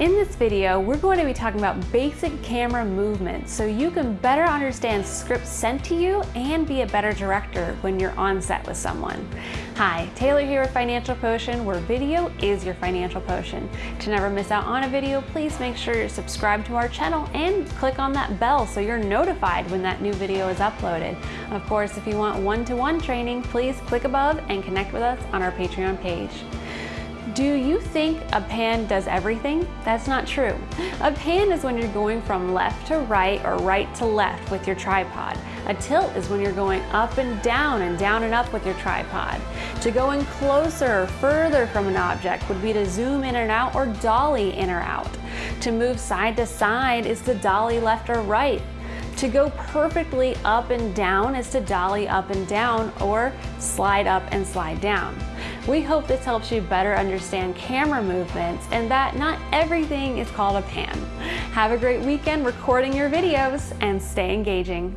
In this video, we're going to be talking about basic camera movements so you can better understand scripts sent to you and be a better director when you're on set with someone. Hi, Taylor here with Financial Potion, where video is your financial potion. To never miss out on a video, please make sure you're subscribed to our channel and click on that bell so you're notified when that new video is uploaded. Of course, if you want one-to-one -one training, please click above and connect with us on our Patreon page. Do you think a pan does everything? That's not true. A pan is when you're going from left to right or right to left with your tripod. A tilt is when you're going up and down and down and up with your tripod. To go in closer or further from an object would be to zoom in and out or dolly in or out. To move side to side is to dolly left or right. To go perfectly up and down is to dolly up and down or slide up and slide down. We hope this helps you better understand camera movements and that not everything is called a pan. Have a great weekend recording your videos and stay engaging.